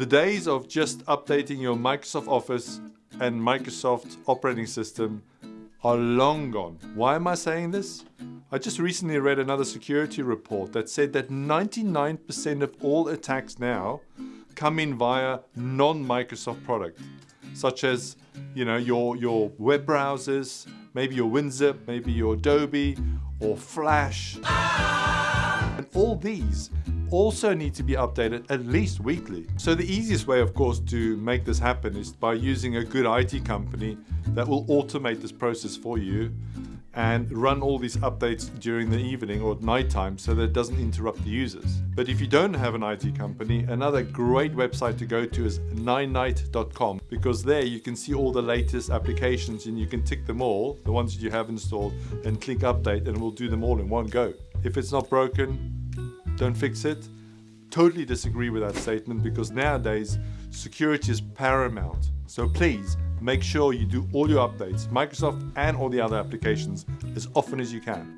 The days of just updating your Microsoft Office and Microsoft operating system are long gone. Why am I saying this? I just recently read another security report that said that 99% of all attacks now come in via non-Microsoft product, such as you know your your web browsers, maybe your WinZip, maybe your Adobe or Flash. And all these also need to be updated at least weekly. So the easiest way, of course, to make this happen is by using a good IT company that will automate this process for you and run all these updates during the evening or at nighttime so that it doesn't interrupt the users. But if you don't have an IT company, another great website to go to is ninite.com because there you can see all the latest applications and you can tick them all, the ones that you have installed, and click update and we'll do them all in one go. If it's not broken, don't fix it. Totally disagree with that statement because nowadays security is paramount. So please make sure you do all your updates, Microsoft and all the other applications, as often as you can.